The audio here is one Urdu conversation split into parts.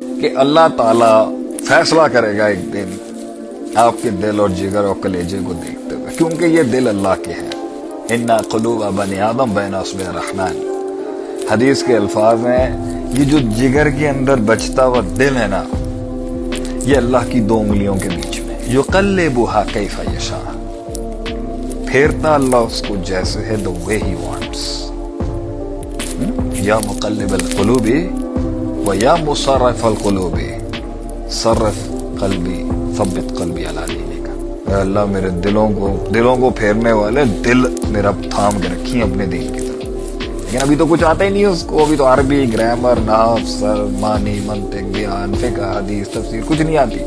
کہ اللہ تعالی فیصلہ کرے گا ایک دن آپ کے دل اور جگر اور کلیجے کو دیکھتے ہوئے، کیونکہ یہ دل اللہ کے ہیں۔ انا قلوب بنی آدم بین اصبع رحمان حدیث کے الفاظ ہیں یہ جو جگر کے اندر بچتا ہوا دل ہے نا، یہ اللہ کی دو انگلیوں کے بیچ میں۔ جو کل بوہا کیفا یشا پھیرتا اللہ اس کو جیسے ہے، the way he wants یا مقلب القلوب و یا مصرف القلوب. صرف قلبی، ثبت قلبی علی دینے کا۔ اللہ، میرے دلوں کو دلوں کو پھیرنے والے دل میرا تھام کے رکھی اپنے دین کی طرف۔ لیکن ابھی تو کچھ آتا ہی نہیں اس کو۔ ابھی تو عربی، گرامر ناف سر معنی منطق، بیان، فقہ، حدیث، تفسیر، کچھ نہیں آتی۔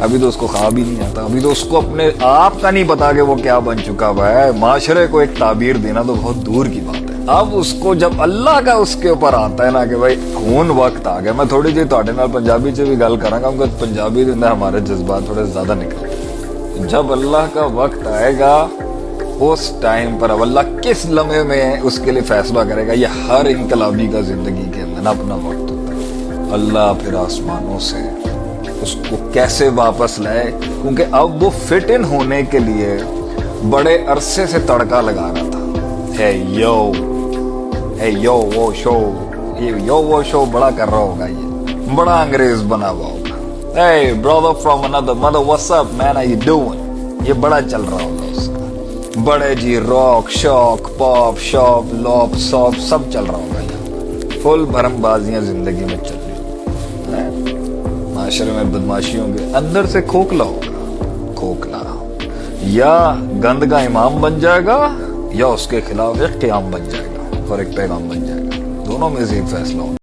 ابھی تو اس کو خواب ہی نہیں آتا۔ ابھی تو اس کو اپنے آپ کا نہیں پتا کہ وہ کیا بن چکا ہوا ہے۔ معاشرے کو ایک تعبیر دینا تو بہت دور کی بات۔ ہے اب اس کو جب اللہ کا اس کے اوپر آتا ہے نا کہ بھائی خون وقت آ گیا، میں تھوڑی جی تھوڑے پنجابی سے بھی گل کراں گا، کیونکہ پنجابی دے اندر ہمارے جذبات تھوڑے زیادہ نکل گئے۔ جب اللہ کا وقت آئے گا، اس ٹائم پر اب اللہ کس لمحے میں اس کے لیے فیصلہ کرے گا؟ یہ ہر انقلابی کا زندگی کے اندر اپنا وقت ہوتا ہے۔ اللہ پھر آسمانوں سے اس کو کیسے واپس لائے؟ کیونکہ اب وہ فٹ ان ہونے کے لیے بڑے عرصے سے تڑکا لگا رہا تھا۔ ہے یو۔ ہے یو وہ شو یہ یو وہ شو بڑا کر رہا ہوگا یہ بڑا انگریز بنا ہوا ہوگا Hey brother from another mother. What's up man? How you یہ بڑا چل رہا ہوگا اس کا بڑے جی rock shock pop shop loop ساپ سب چل رہا ہوگا یہ فل بھرم بازیاں زندگی میں چل رہی ہیں معاشرے میں بدماشیوں کے اندر سے کھوکھلا ہوگا کھوکھلا یا گند کا امام بن جائے گا یا اس کے خلاف ایک قیام بن جائے گا اور ایک پیغام بن جائے گا۔ دونوں میں سے ایک فیصلہ ہوگا